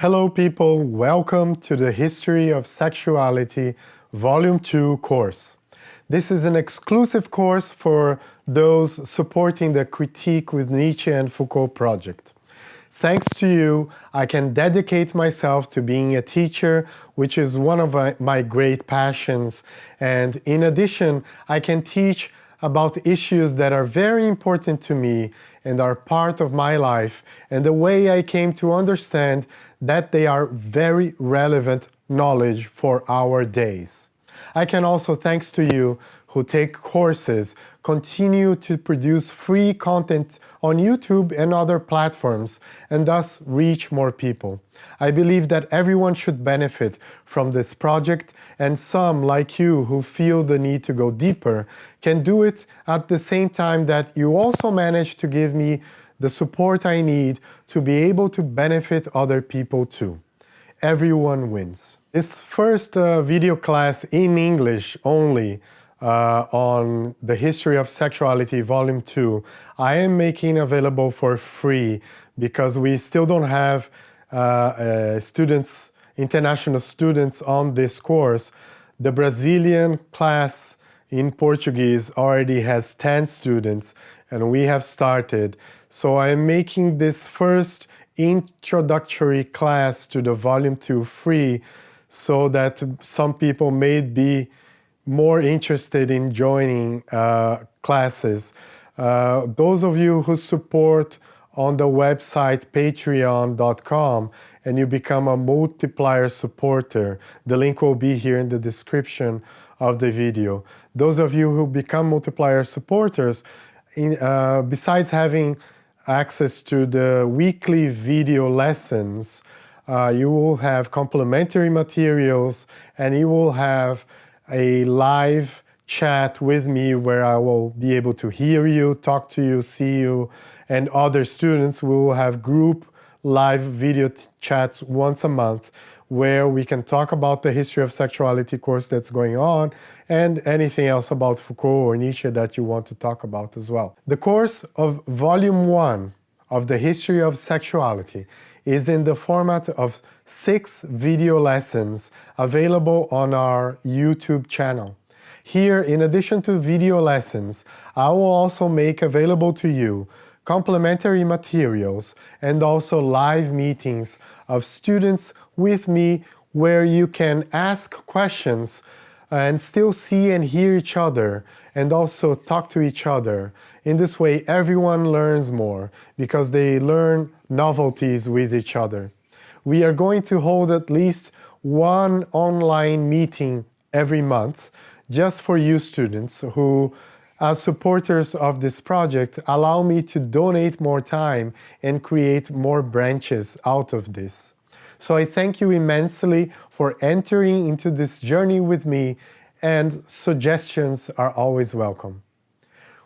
Hello people, welcome to the History of Sexuality Volume 2 course. This is an exclusive course for those supporting the Critique with Nietzsche and Foucault project. Thanks to you, I can dedicate myself to being a teacher, which is one of my great passions. And in addition, I can teach about issues that are very important to me and are part of my life and the way I came to understand that they are very relevant knowledge for our days. I can also, thanks to you who take courses, continue to produce free content on YouTube and other platforms and thus reach more people. I believe that everyone should benefit from this project and some, like you, who feel the need to go deeper, can do it at the same time that you also manage to give me the support I need to be able to benefit other people too. Everyone wins. This first uh, video class in English only uh, on the history of sexuality volume 2 I am making available for free because we still don't have uh, uh, students international students on this course the Brazilian class in Portuguese already has 10 students and we have started so I am making this first introductory class to the volume 2 free so that some people may be more interested in joining uh, classes. Uh, those of you who support on the website patreon.com and you become a multiplier supporter, the link will be here in the description of the video. Those of you who become multiplier supporters, in, uh, besides having access to the weekly video lessons, uh, you will have complementary materials and you will have a live chat with me where I will be able to hear you, talk to you, see you, and other students. We will have group live video chats once a month where we can talk about the history of sexuality course that's going on and anything else about Foucault or Nietzsche that you want to talk about as well. The course of volume one of the history of sexuality is in the format of six video lessons available on our YouTube channel. Here, in addition to video lessons, I will also make available to you complementary materials and also live meetings of students with me where you can ask questions and still see and hear each other and also talk to each other. In this way, everyone learns more because they learn novelties with each other. We are going to hold at least one online meeting every month just for you students who as supporters of this project allow me to donate more time and create more branches out of this. So I thank you immensely for entering into this journey with me and suggestions are always welcome.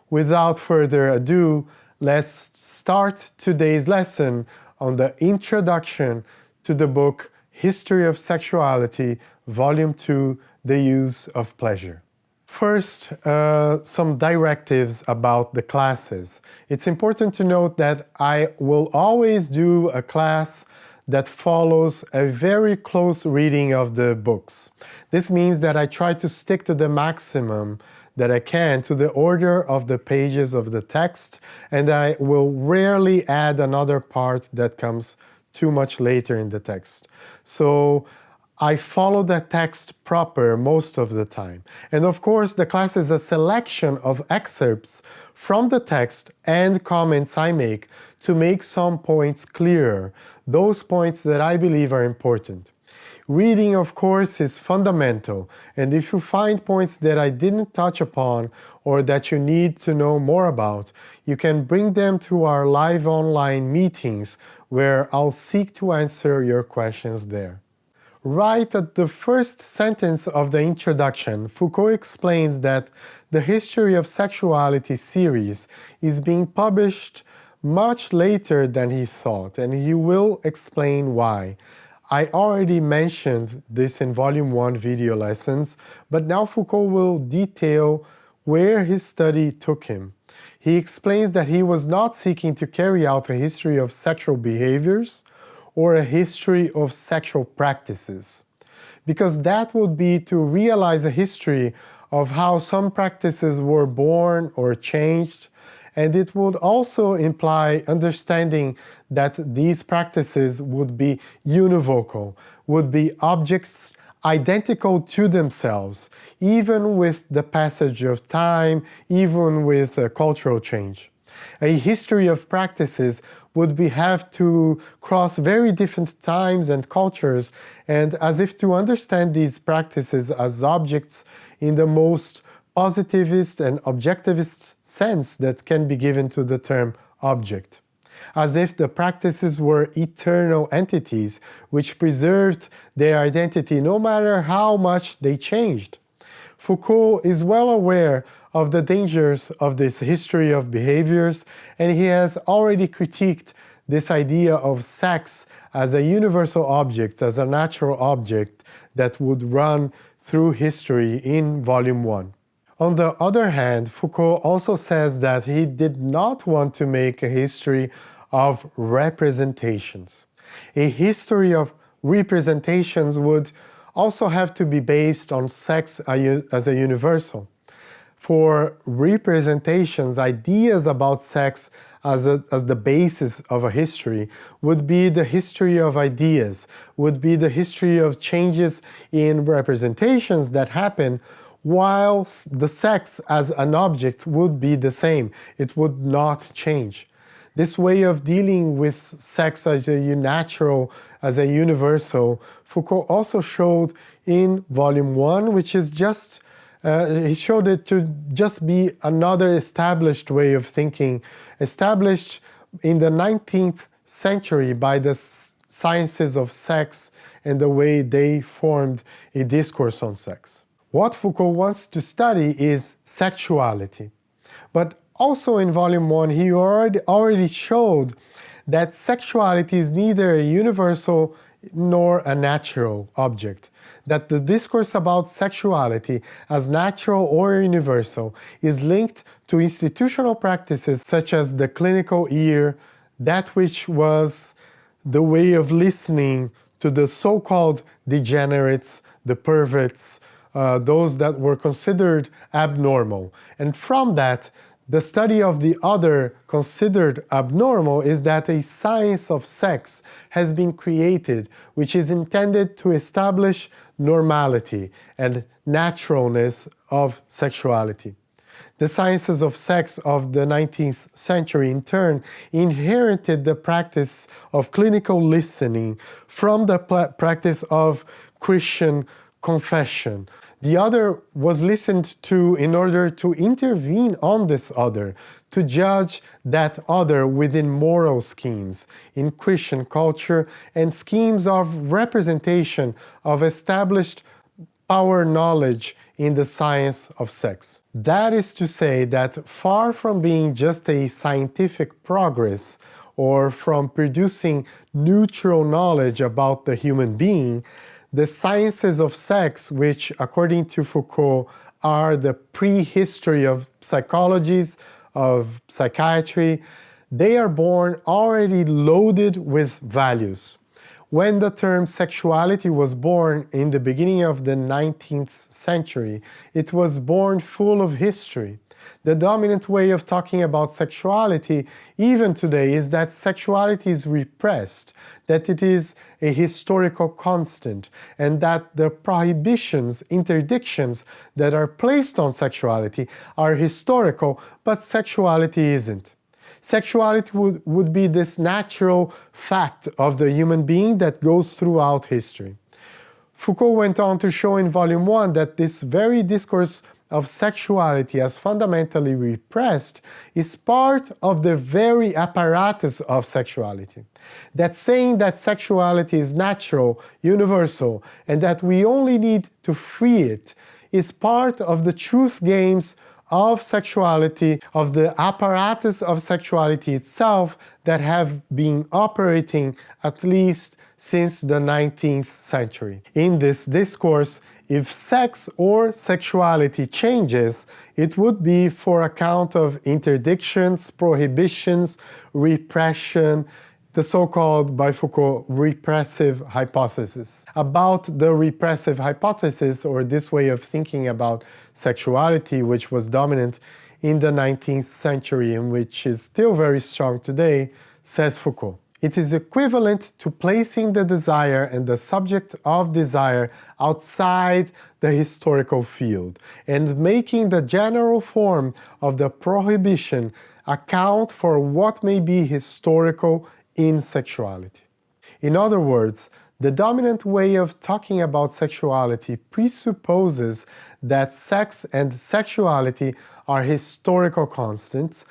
Without further ado, let's start today's lesson on the introduction to the book History of Sexuality, Volume 2, The Use of Pleasure. First, uh, some directives about the classes. It's important to note that I will always do a class that follows a very close reading of the books. This means that I try to stick to the maximum that I can to the order of the pages of the text and I will rarely add another part that comes too much later in the text. So I follow the text proper most of the time. And of course, the class is a selection of excerpts from the text and comments I make to make some points clearer, those points that I believe are important. Reading, of course, is fundamental, and if you find points that I didn't touch upon or that you need to know more about, you can bring them to our live online meetings where I'll seek to answer your questions there. Right at the first sentence of the introduction, Foucault explains that the History of Sexuality series is being published much later than he thought, and he will explain why. I already mentioned this in volume 1 video lessons, but now Foucault will detail where his study took him. He explains that he was not seeking to carry out a history of sexual behaviors or a history of sexual practices. Because that would be to realize a history of how some practices were born or changed, and it would also imply understanding that these practices would be univocal, would be objects identical to themselves, even with the passage of time, even with cultural change. A history of practices would be have to cross very different times and cultures, and as if to understand these practices as objects in the most positivist and objectivist sense that can be given to the term object as if the practices were eternal entities which preserved their identity no matter how much they changed. Foucault is well aware of the dangers of this history of behaviors, and he has already critiqued this idea of sex as a universal object, as a natural object that would run through history in Volume 1. On the other hand, Foucault also says that he did not want to make a history of representations. A history of representations would also have to be based on sex as a universal. For representations, ideas about sex as, a, as the basis of a history would be the history of ideas, would be the history of changes in representations that happen while the sex as an object would be the same. It would not change. This way of dealing with sex as a natural, as a universal, Foucault also showed in volume one, which is just, uh, he showed it to just be another established way of thinking, established in the 19th century by the sciences of sex and the way they formed a discourse on sex. What Foucault wants to study is sexuality. But also in volume one, he already, already showed that sexuality is neither a universal nor a natural object, that the discourse about sexuality as natural or universal is linked to institutional practices such as the clinical ear, that which was the way of listening to the so-called degenerates, the perverts, uh, those that were considered abnormal. And from that, the study of the other considered abnormal is that a science of sex has been created which is intended to establish normality and naturalness of sexuality. The sciences of sex of the 19th century in turn inherited the practice of clinical listening from the practice of Christian confession, the other was listened to in order to intervene on this other, to judge that other within moral schemes, in Christian culture, and schemes of representation of established power knowledge in the science of sex. That is to say that far from being just a scientific progress or from producing neutral knowledge about the human being, the sciences of sex, which according to Foucault are the prehistory of psychologies, of psychiatry, they are born already loaded with values. When the term sexuality was born in the beginning of the 19th century, it was born full of history the dominant way of talking about sexuality even today is that sexuality is repressed, that it is a historical constant, and that the prohibitions, interdictions that are placed on sexuality are historical, but sexuality isn't. Sexuality would, would be this natural fact of the human being that goes throughout history. Foucault went on to show in volume 1 that this very discourse of sexuality as fundamentally repressed is part of the very apparatus of sexuality. That saying that sexuality is natural, universal, and that we only need to free it is part of the truth games of sexuality, of the apparatus of sexuality itself that have been operating at least since the 19th century. In this discourse, if sex or sexuality changes, it would be for account of interdictions, prohibitions, repression, the so-called, by Foucault, repressive hypothesis. About the repressive hypothesis, or this way of thinking about sexuality, which was dominant in the 19th century and which is still very strong today, says Foucault. It is equivalent to placing the desire and the subject of desire outside the historical field and making the general form of the prohibition account for what may be historical in sexuality. In other words, the dominant way of talking about sexuality presupposes that sex and sexuality are historical constants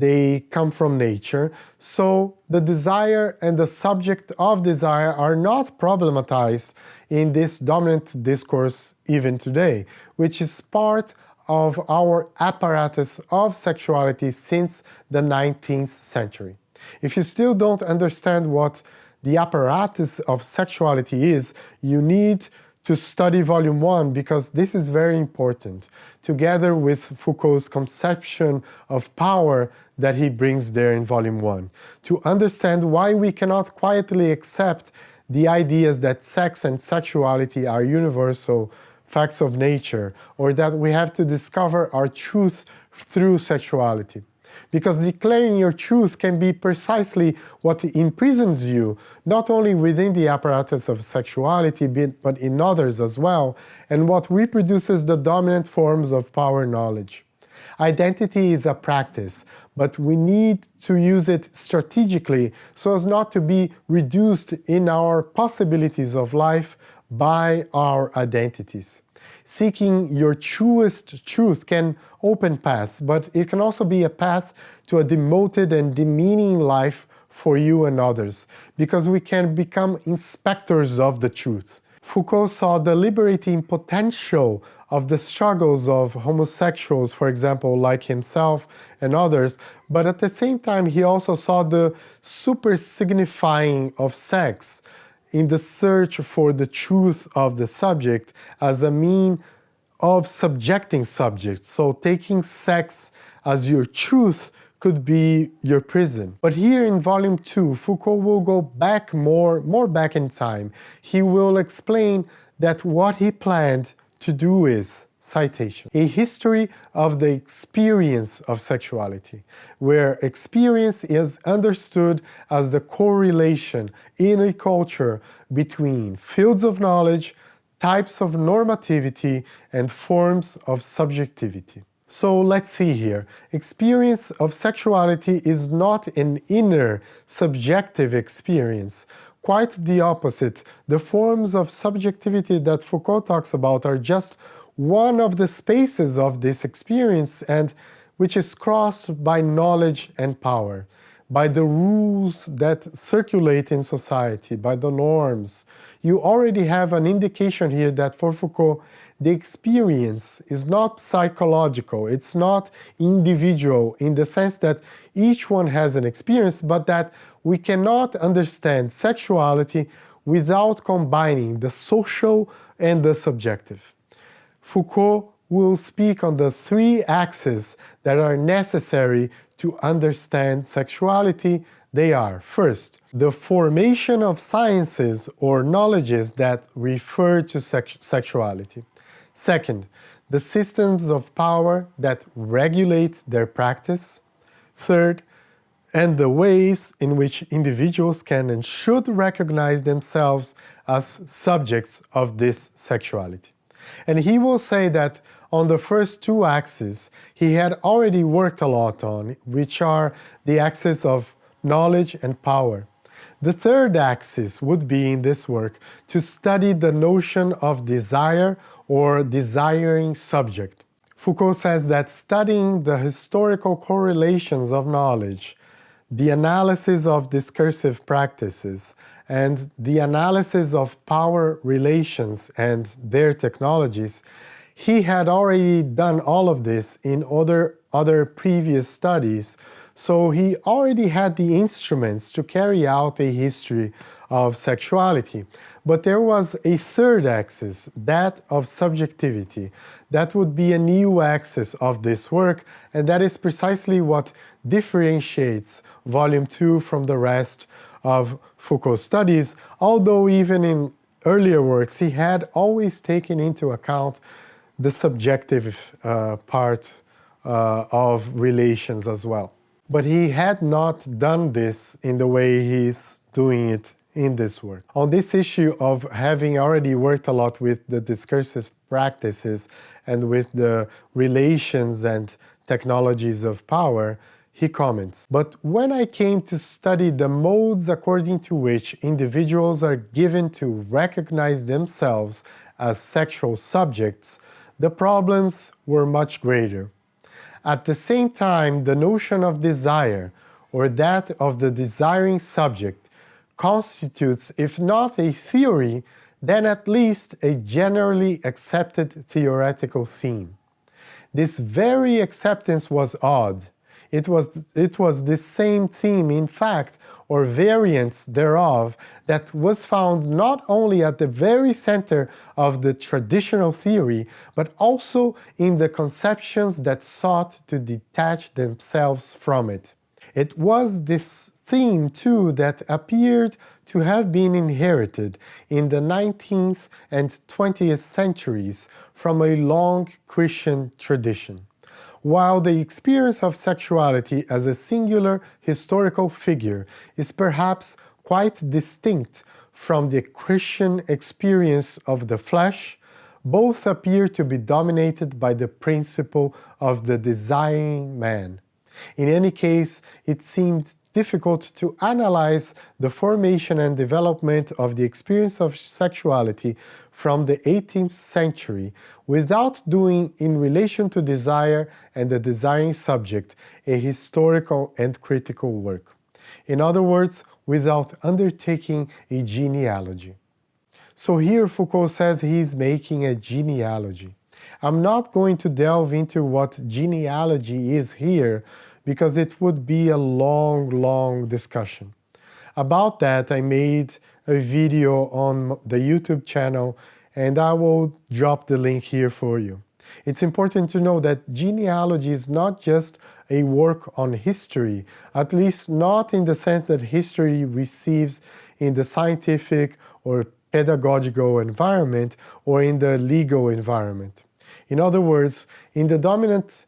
they come from nature, so the desire and the subject of desire are not problematized in this dominant discourse even today, which is part of our apparatus of sexuality since the 19th century. If you still don't understand what the apparatus of sexuality is, you need to study volume one because this is very important, together with Foucault's conception of power that he brings there in volume one, to understand why we cannot quietly accept the ideas that sex and sexuality are universal facts of nature, or that we have to discover our truth through sexuality because declaring your truth can be precisely what imprisons you, not only within the apparatus of sexuality, but in others as well, and what reproduces the dominant forms of power knowledge. Identity is a practice, but we need to use it strategically so as not to be reduced in our possibilities of life by our identities seeking your truest truth can open paths, but it can also be a path to a demoted and demeaning life for you and others, because we can become inspectors of the truth. Foucault saw the liberating potential of the struggles of homosexuals, for example, like himself and others, but at the same time he also saw the super signifying of sex, in the search for the truth of the subject as a mean of subjecting subjects. So taking sex as your truth could be your prison. But here in volume two, Foucault will go back more, more back in time. He will explain that what he planned to do is Citation. A history of the experience of sexuality, where experience is understood as the correlation in a culture between fields of knowledge, types of normativity, and forms of subjectivity. So let's see here. Experience of sexuality is not an inner, subjective experience. Quite the opposite. The forms of subjectivity that Foucault talks about are just one of the spaces of this experience and which is crossed by knowledge and power, by the rules that circulate in society, by the norms. You already have an indication here that for Foucault, the experience is not psychological, it's not individual in the sense that each one has an experience, but that we cannot understand sexuality without combining the social and the subjective. Foucault will speak on the three axes that are necessary to understand sexuality. They are, first, the formation of sciences or knowledges that refer to sex sexuality. Second, the systems of power that regulate their practice. Third, and the ways in which individuals can and should recognize themselves as subjects of this sexuality. And he will say that on the first two axes he had already worked a lot on, which are the axis of knowledge and power. The third axis would be in this work to study the notion of desire or desiring subject. Foucault says that studying the historical correlations of knowledge, the analysis of discursive practices, and the analysis of power relations and their technologies, he had already done all of this in other, other previous studies, so he already had the instruments to carry out a history of sexuality. But there was a third axis, that of subjectivity. That would be a new axis of this work, and that is precisely what differentiates Volume 2 from the rest of Foucault's studies, although even in earlier works he had always taken into account the subjective uh, part uh, of relations as well. But he had not done this in the way he's doing it in this work. On this issue of having already worked a lot with the discursive practices and with the relations and technologies of power, he comments, but when I came to study the modes according to which individuals are given to recognize themselves as sexual subjects, the problems were much greater. At the same time, the notion of desire, or that of the desiring subject, constitutes, if not a theory, then at least a generally accepted theoretical theme. This very acceptance was odd. It was, it was the same theme, in fact, or variants thereof, that was found not only at the very center of the traditional theory, but also in the conceptions that sought to detach themselves from it. It was this theme, too, that appeared to have been inherited in the 19th and 20th centuries from a long Christian tradition. While the experience of sexuality as a singular historical figure is perhaps quite distinct from the Christian experience of the flesh, both appear to be dominated by the principle of the desiring man. In any case, it seemed difficult to analyze the formation and development of the experience of sexuality from the 18th century without doing in relation to desire and the desiring subject a historical and critical work. In other words, without undertaking a genealogy. So here Foucault says he's making a genealogy. I'm not going to delve into what genealogy is here because it would be a long, long discussion. About that, I made a video on the YouTube channel and I will drop the link here for you. It's important to know that genealogy is not just a work on history, at least not in the sense that history receives in the scientific or pedagogical environment or in the legal environment. In other words, in the dominant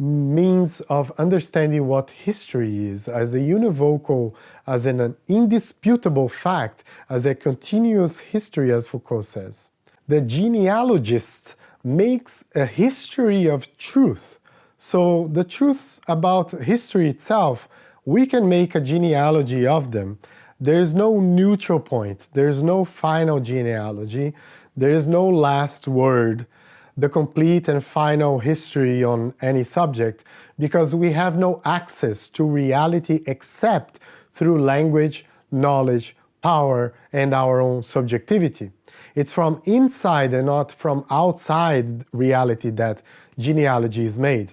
means of understanding what history is as a univocal, as an, indisputable fact, as a continuous history, as Foucault says. The genealogist makes a history of truth. So the truths about history itself, we can make a genealogy of them. There's no neutral point, there's no final genealogy, there is no last word the complete and final history on any subject because we have no access to reality except through language, knowledge, power, and our own subjectivity. It's from inside and not from outside reality that genealogy is made.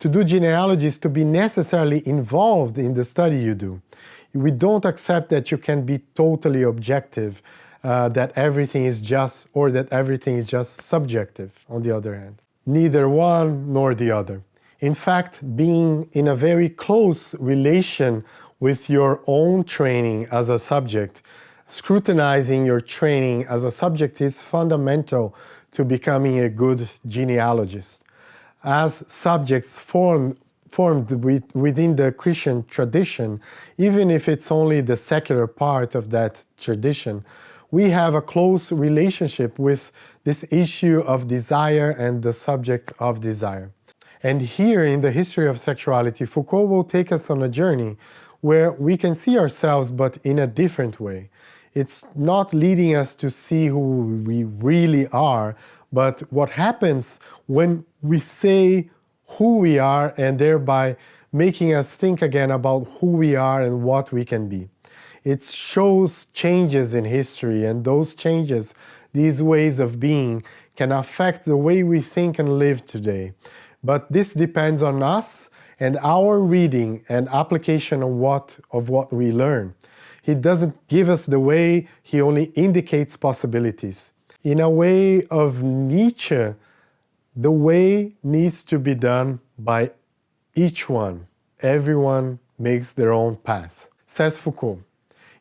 To do genealogy is to be necessarily involved in the study you do. We don't accept that you can be totally objective uh, that everything is just or that everything is just subjective on the other hand. Neither one nor the other. In fact, being in a very close relation with your own training as a subject, scrutinizing your training as a subject is fundamental to becoming a good genealogist. As subjects form, formed with, within the Christian tradition, even if it's only the secular part of that tradition, we have a close relationship with this issue of desire and the subject of desire. And here in the history of sexuality, Foucault will take us on a journey where we can see ourselves but in a different way. It's not leading us to see who we really are, but what happens when we say who we are and thereby making us think again about who we are and what we can be it shows changes in history and those changes, these ways of being, can affect the way we think and live today. But this depends on us and our reading and application of what, of what we learn. He doesn't give us the way, he only indicates possibilities. In a way of Nietzsche, the way needs to be done by each one. Everyone makes their own path. Says Foucault,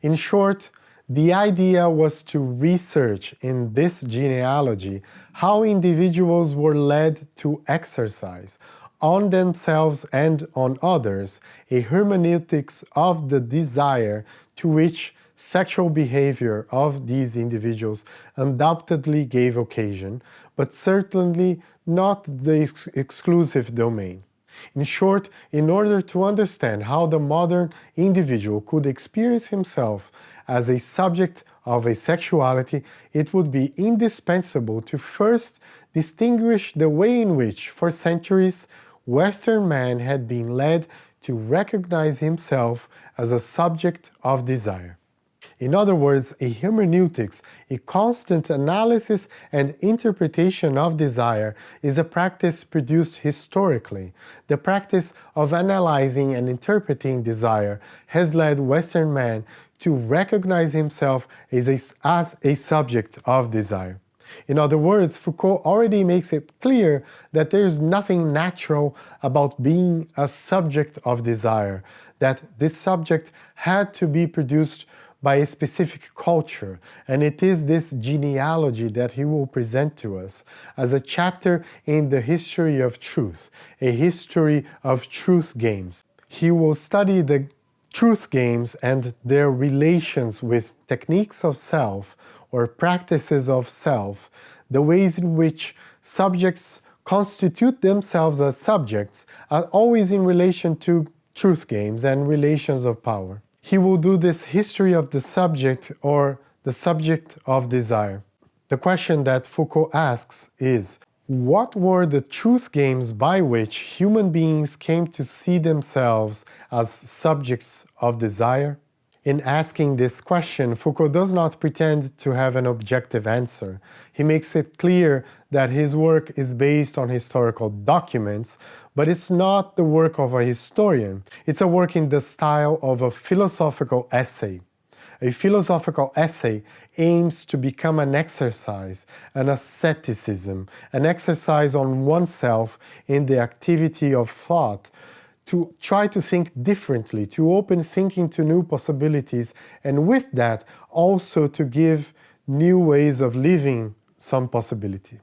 In short, the idea was to research in this genealogy how individuals were led to exercise on themselves and on others a hermeneutics of the desire to which sexual behavior of these individuals undoubtedly gave occasion, but certainly not the ex exclusive domain. In short, in order to understand how the modern individual could experience himself as a subject of a sexuality, it would be indispensable to first distinguish the way in which, for centuries, Western man had been led to recognize himself as a subject of desire. In other words, a hermeneutics, a constant analysis and interpretation of desire, is a practice produced historically. The practice of analyzing and interpreting desire has led Western man to recognize himself as a, as a subject of desire. In other words, Foucault already makes it clear that there is nothing natural about being a subject of desire, that this subject had to be produced by a specific culture, and it is this genealogy that he will present to us as a chapter in the history of truth, a history of truth games. He will study the truth games and their relations with techniques of self or practices of self, the ways in which subjects constitute themselves as subjects are always in relation to truth games and relations of power he will do this history of the subject or the subject of desire. The question that Foucault asks is, what were the truth games by which human beings came to see themselves as subjects of desire? In asking this question, Foucault does not pretend to have an objective answer. He makes it clear that his work is based on historical documents, but it's not the work of a historian. It's a work in the style of a philosophical essay. A philosophical essay aims to become an exercise, an asceticism, an exercise on oneself in the activity of thought, to try to think differently, to open thinking to new possibilities, and with that also to give new ways of living some possibility.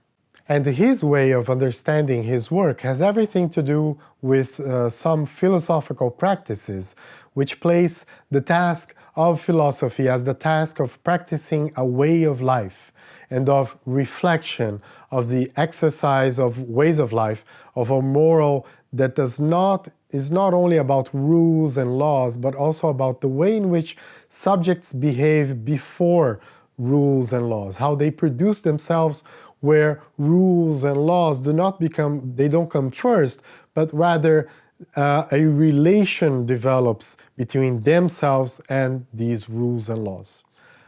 And his way of understanding his work has everything to do with uh, some philosophical practices which place the task of philosophy as the task of practicing a way of life and of reflection, of the exercise of ways of life, of a moral that does not is not only about rules and laws, but also about the way in which subjects behave before rules and laws, how they produce themselves where rules and laws do not become, they don't come first, but rather uh, a relation develops between themselves and these rules and laws.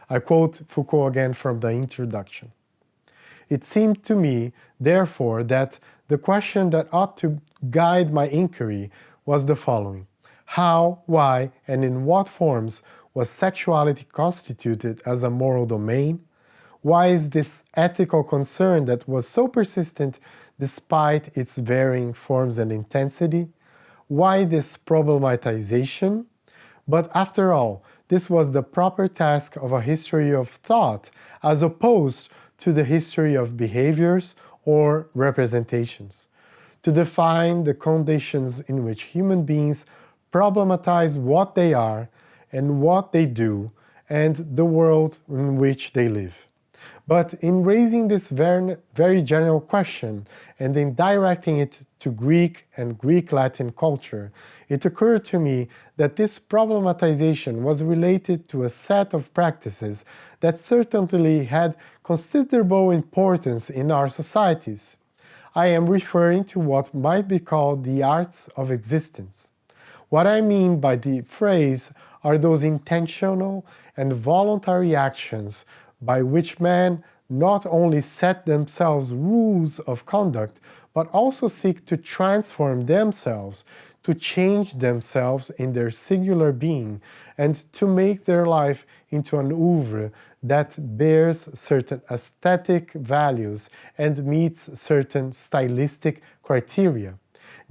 I quote Foucault again from the introduction. It seemed to me, therefore, that the question that ought to guide my inquiry was the following. How, why, and in what forms was sexuality constituted as a moral domain? Why is this ethical concern that was so persistent despite its varying forms and intensity? Why this problematization? But after all, this was the proper task of a history of thought as opposed to the history of behaviors or representations to define the conditions in which human beings problematize what they are and what they do and the world in which they live. But in raising this very, general question and in directing it to Greek and Greek-Latin culture, it occurred to me that this problematization was related to a set of practices that certainly had considerable importance in our societies. I am referring to what might be called the arts of existence. What I mean by the phrase are those intentional and voluntary actions by which men not only set themselves rules of conduct, but also seek to transform themselves, to change themselves in their singular being, and to make their life into an oeuvre that bears certain aesthetic values and meets certain stylistic criteria.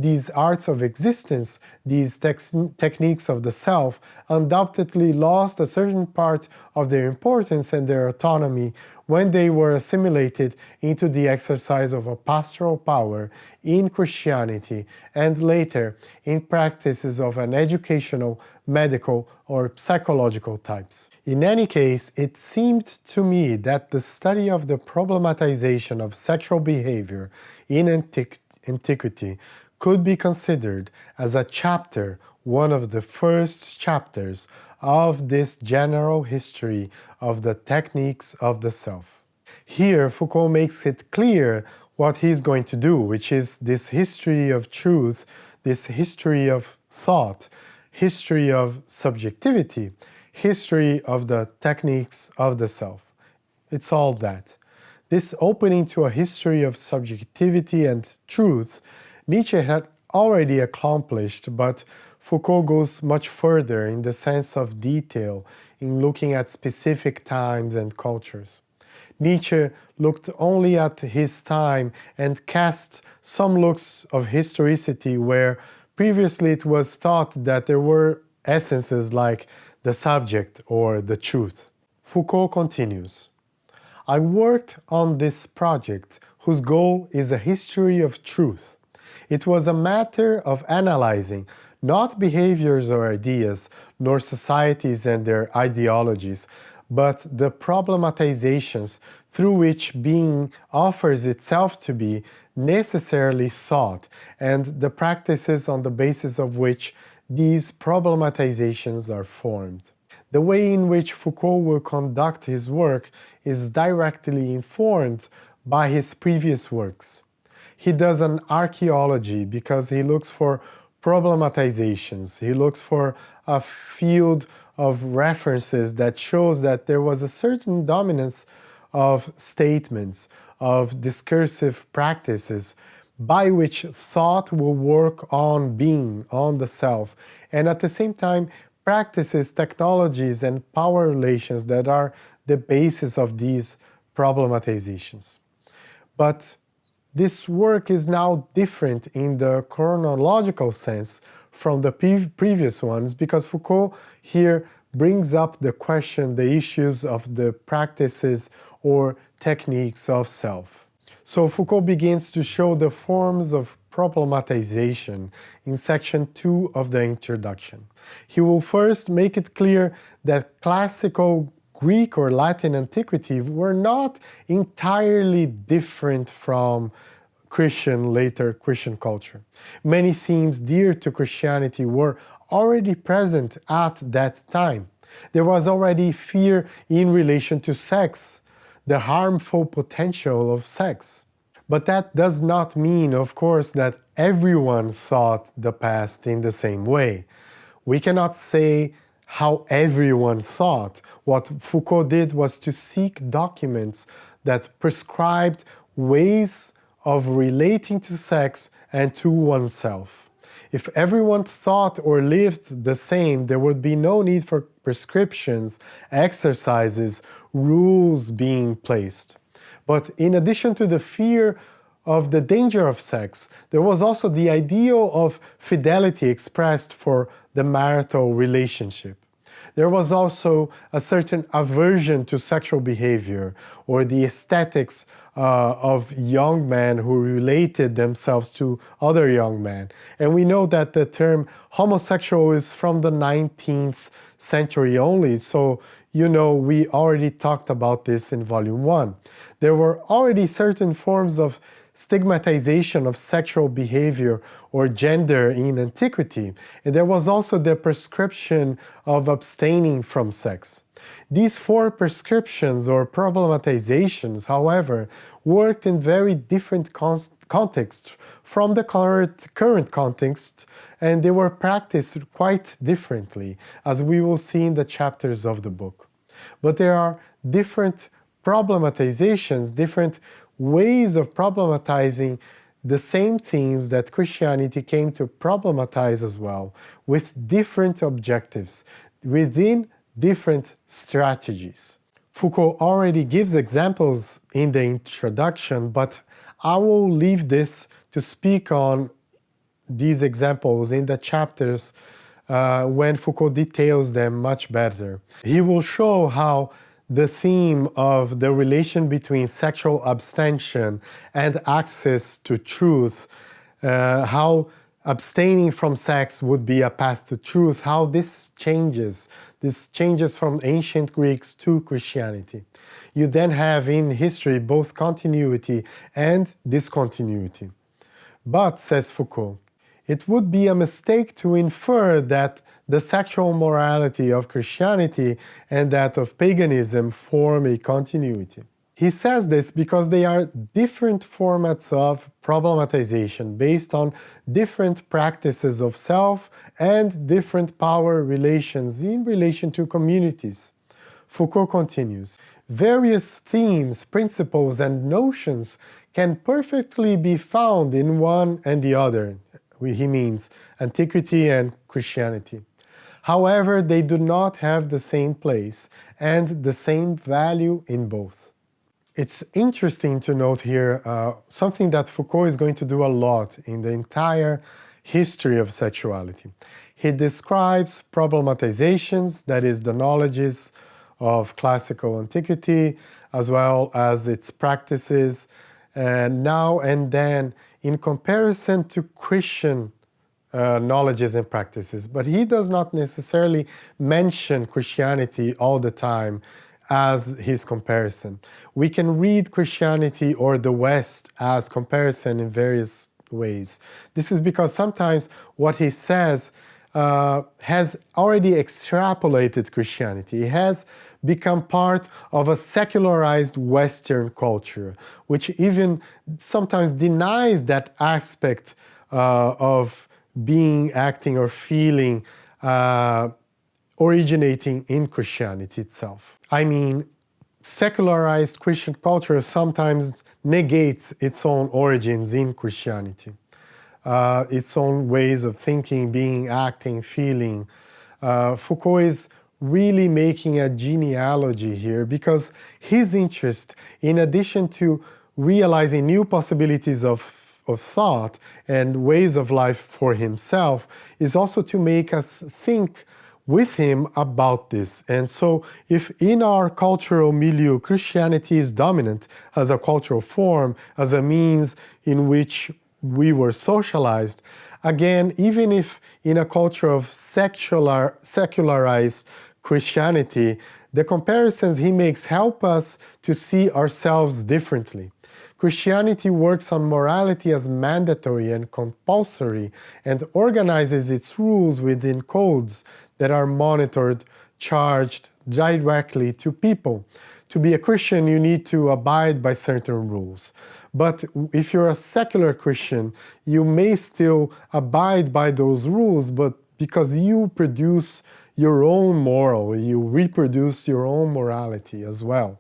These arts of existence, these techniques of the self, undoubtedly lost a certain part of their importance and their autonomy when they were assimilated into the exercise of a pastoral power in Christianity and later in practices of an educational, medical, or psychological types. In any case, it seemed to me that the study of the problematization of sexual behavior in antiquity could be considered as a chapter, one of the first chapters of this general history of the techniques of the self. Here, Foucault makes it clear what he's going to do, which is this history of truth, this history of thought, history of subjectivity, history of the techniques of the self. It's all that. This opening to a history of subjectivity and truth Nietzsche had already accomplished, but Foucault goes much further in the sense of detail in looking at specific times and cultures. Nietzsche looked only at his time and cast some looks of historicity where previously it was thought that there were essences like the subject or the truth. Foucault continues, I worked on this project whose goal is a history of truth. It was a matter of analyzing not behaviors or ideas, nor societies and their ideologies, but the problematizations through which being offers itself to be necessarily thought, and the practices on the basis of which these problematizations are formed. The way in which Foucault will conduct his work is directly informed by his previous works he does an archaeology because he looks for problematizations. He looks for a field of references that shows that there was a certain dominance of statements, of discursive practices by which thought will work on being, on the self, and at the same time practices, technologies, and power relations that are the basis of these problematizations. But this work is now different in the chronological sense from the previous ones because Foucault here brings up the question, the issues of the practices or techniques of self. So Foucault begins to show the forms of problematization in section 2 of the introduction. He will first make it clear that classical Greek or Latin antiquity were not entirely different from Christian, later Christian culture. Many themes dear to Christianity were already present at that time. There was already fear in relation to sex, the harmful potential of sex. But that does not mean, of course, that everyone thought the past in the same way. We cannot say how everyone thought. What Foucault did was to seek documents that prescribed ways of relating to sex and to oneself. If everyone thought or lived the same, there would be no need for prescriptions, exercises, rules being placed. But in addition to the fear of the danger of sex, there was also the ideal of fidelity expressed for the marital relationship. There was also a certain aversion to sexual behavior or the aesthetics uh, of young men who related themselves to other young men. And we know that the term homosexual is from the 19th century only, so you know we already talked about this in volume 1. There were already certain forms of stigmatization of sexual behavior or gender in antiquity, and there was also the prescription of abstaining from sex. These four prescriptions or problematizations, however, worked in very different contexts from the current, current context, and they were practiced quite differently, as we will see in the chapters of the book. But there are different problematizations, different ways of problematizing the same themes that Christianity came to problematize as well, with different objectives, within different strategies. Foucault already gives examples in the introduction, but I will leave this to speak on these examples in the chapters uh, when Foucault details them much better. He will show how the theme of the relation between sexual abstention and access to truth, uh, how abstaining from sex would be a path to truth, how this changes, this changes from ancient Greeks to Christianity. You then have in history both continuity and discontinuity. But, says Foucault, it would be a mistake to infer that the sexual morality of Christianity and that of paganism form a continuity. He says this because they are different formats of problematization based on different practices of self and different power relations in relation to communities. Foucault continues, various themes, principles and notions can perfectly be found in one and the other. He means antiquity and Christianity. However, they do not have the same place and the same value in both. It's interesting to note here uh, something that Foucault is going to do a lot in the entire history of sexuality. He describes problematizations, that is the knowledges of classical antiquity, as well as its practices, and now and then in comparison to Christian uh, knowledges and practices, but he does not necessarily mention Christianity all the time as his comparison. We can read Christianity or the West as comparison in various ways. This is because sometimes what he says uh, has already extrapolated Christianity. He has become part of a secularized Western culture, which even sometimes denies that aspect uh, of being, acting, or feeling uh, originating in Christianity itself. I mean, secularized Christian culture sometimes negates its own origins in Christianity, uh, its own ways of thinking, being, acting, feeling. Uh, Foucault is really making a genealogy here because his interest, in addition to realizing new possibilities of of thought and ways of life for himself is also to make us think with him about this. And so if in our cultural milieu Christianity is dominant as a cultural form, as a means in which we were socialized, again, even if in a culture of secular, secularized Christianity, the comparisons he makes help us to see ourselves differently. Christianity works on morality as mandatory and compulsory and organizes its rules within codes that are monitored, charged directly to people. To be a Christian, you need to abide by certain rules. But if you're a secular Christian, you may still abide by those rules, but because you produce your own moral, you reproduce your own morality as well.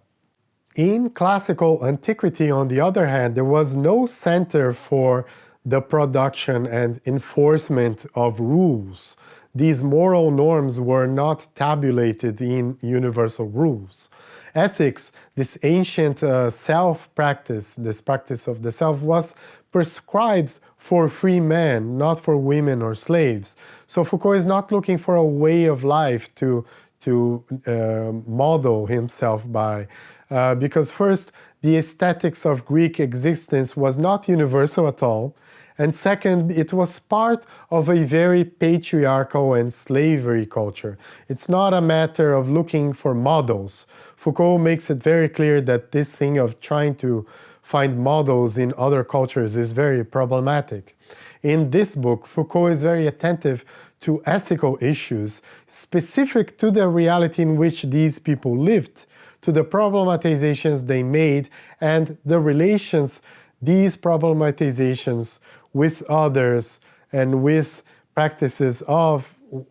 In classical antiquity, on the other hand, there was no center for the production and enforcement of rules. These moral norms were not tabulated in universal rules. Ethics, this ancient uh, self-practice, this practice of the self, was prescribed for free men, not for women or slaves. So Foucault is not looking for a way of life to, to uh, model himself by. Uh, because first, the aesthetics of Greek existence was not universal at all, and second, it was part of a very patriarchal and slavery culture. It's not a matter of looking for models. Foucault makes it very clear that this thing of trying to find models in other cultures is very problematic. In this book, Foucault is very attentive to ethical issues specific to the reality in which these people lived to the problematizations they made and the relations these problematizations with others and with practices of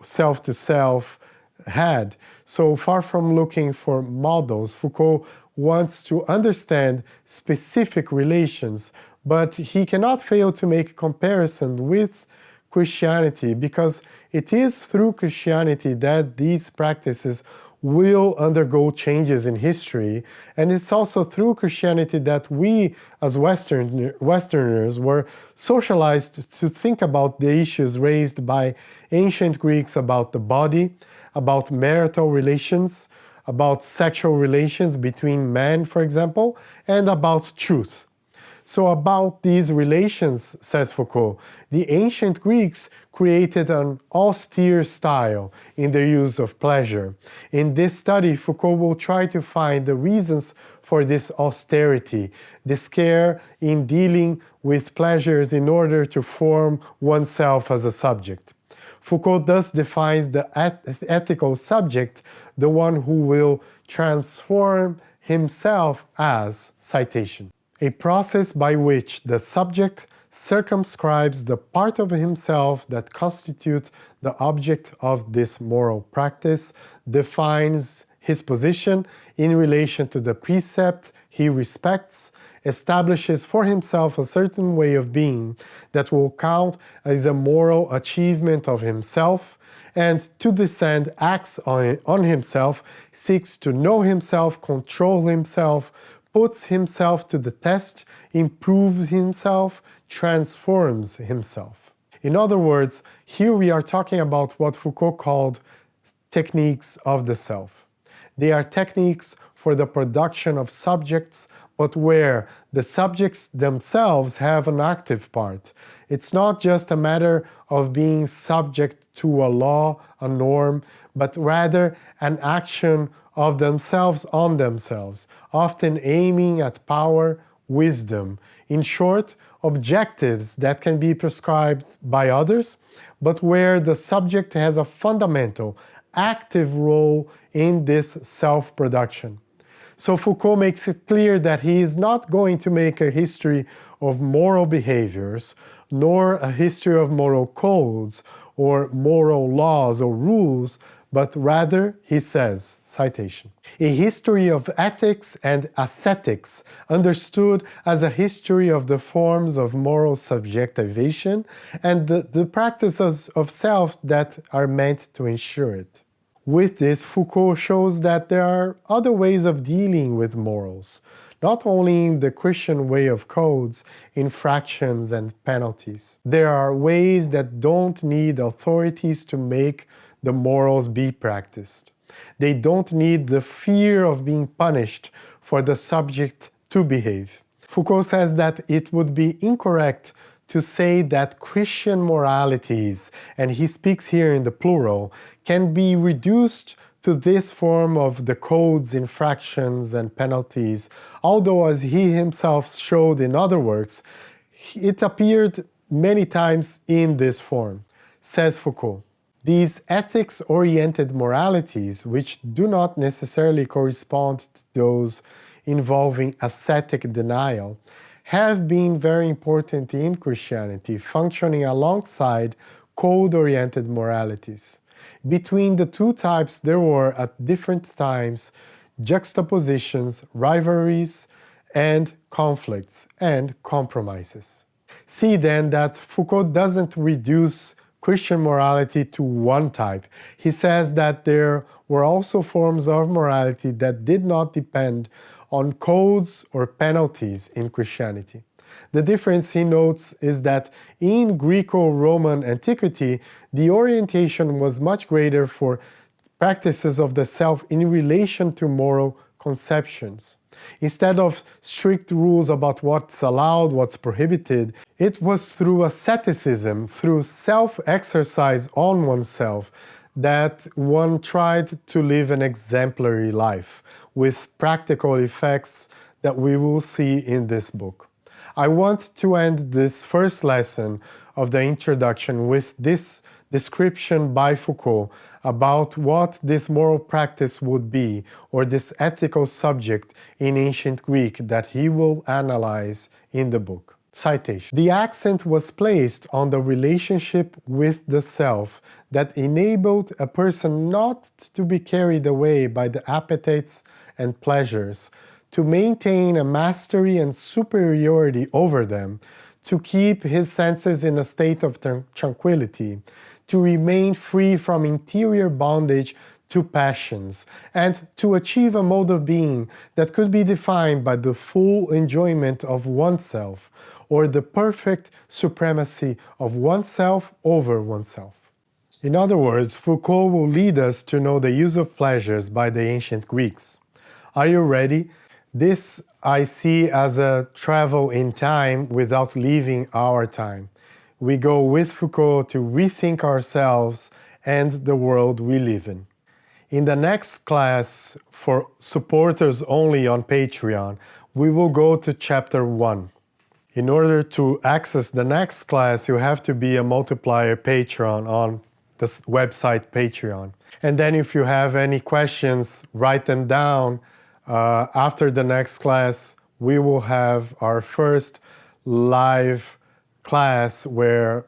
self-to-self -self had. So far from looking for models, Foucault wants to understand specific relations, but he cannot fail to make comparison with Christianity because it is through Christianity that these practices will undergo changes in history, and it's also through Christianity that we, as Western, Westerners, were socialized to think about the issues raised by ancient Greeks about the body, about marital relations, about sexual relations between men, for example, and about truth. So about these relations, says Foucault, the ancient Greeks created an austere style in their use of pleasure. In this study, Foucault will try to find the reasons for this austerity, this care in dealing with pleasures in order to form oneself as a subject. Foucault thus defines the ethical subject, the one who will transform himself as citation a process by which the subject circumscribes the part of himself that constitutes the object of this moral practice, defines his position in relation to the precept he respects, establishes for himself a certain way of being that will count as a moral achievement of himself, and to this end acts on, on himself, seeks to know himself, control himself, puts himself to the test, improves himself, transforms himself. In other words, here we are talking about what Foucault called techniques of the self. They are techniques for the production of subjects, but where the subjects themselves have an active part. It's not just a matter of being subject to a law, a norm, but rather an action of themselves on themselves, often aiming at power, wisdom. In short, objectives that can be prescribed by others, but where the subject has a fundamental, active role in this self-production. So Foucault makes it clear that he is not going to make a history of moral behaviors, nor a history of moral codes, or moral laws or rules, but rather, he says, citation, a history of ethics and ascetics understood as a history of the forms of moral subjectivation and the, the practices of self that are meant to ensure it. With this, Foucault shows that there are other ways of dealing with morals, not only in the Christian way of codes, infractions and penalties. There are ways that don't need authorities to make the morals be practiced. They don't need the fear of being punished for the subject to behave. Foucault says that it would be incorrect to say that Christian moralities, and he speaks here in the plural, can be reduced to this form of the codes, infractions, and penalties, although as he himself showed in other works, it appeared many times in this form, says Foucault. These ethics-oriented moralities, which do not necessarily correspond to those involving ascetic denial, have been very important in Christianity, functioning alongside code-oriented moralities. Between the two types there were, at different times, juxtapositions, rivalries, and conflicts and compromises. See then that Foucault doesn't reduce Christian morality to one type. He says that there were also forms of morality that did not depend on codes or penalties in Christianity. The difference, he notes, is that in Greco-Roman antiquity, the orientation was much greater for practices of the self in relation to moral conceptions. Instead of strict rules about what's allowed, what's prohibited, it was through asceticism, through self-exercise on oneself, that one tried to live an exemplary life with practical effects that we will see in this book. I want to end this first lesson of the introduction with this description by Foucault about what this moral practice would be, or this ethical subject in ancient Greek that he will analyze in the book. Citation. The accent was placed on the relationship with the self that enabled a person not to be carried away by the appetites and pleasures, to maintain a mastery and superiority over them, to keep his senses in a state of tranquility, to remain free from interior bondage to passions and to achieve a mode of being that could be defined by the full enjoyment of oneself or the perfect supremacy of oneself over oneself. In other words, Foucault will lead us to know the use of pleasures by the ancient Greeks. Are you ready? This I see as a travel in time without leaving our time. We go with Foucault to rethink ourselves and the world we live in. In the next class, for supporters only on Patreon, we will go to chapter 1. In order to access the next class, you have to be a multiplier patron on the website Patreon. And then if you have any questions, write them down. Uh, after the next class, we will have our first live class where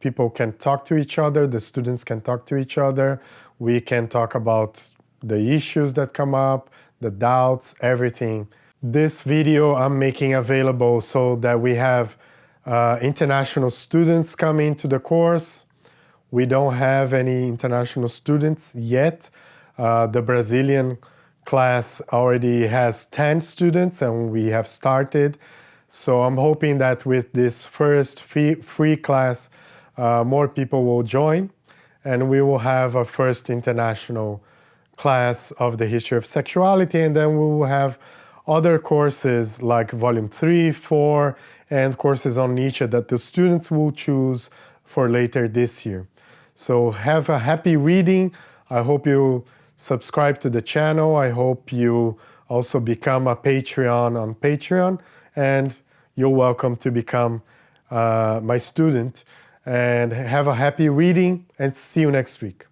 people can talk to each other, the students can talk to each other, we can talk about the issues that come up, the doubts, everything. This video I'm making available so that we have uh, international students coming to the course. We don't have any international students yet. Uh, the Brazilian class already has 10 students and we have started. So I'm hoping that with this first free, free class, uh, more people will join and we will have a first international class of the history of sexuality and then we will have other courses like volume 3, 4 and courses on Nietzsche that the students will choose for later this year. So have a happy reading. I hope you subscribe to the channel. I hope you also become a Patreon on Patreon and you're welcome to become uh, my student and have a happy reading and see you next week.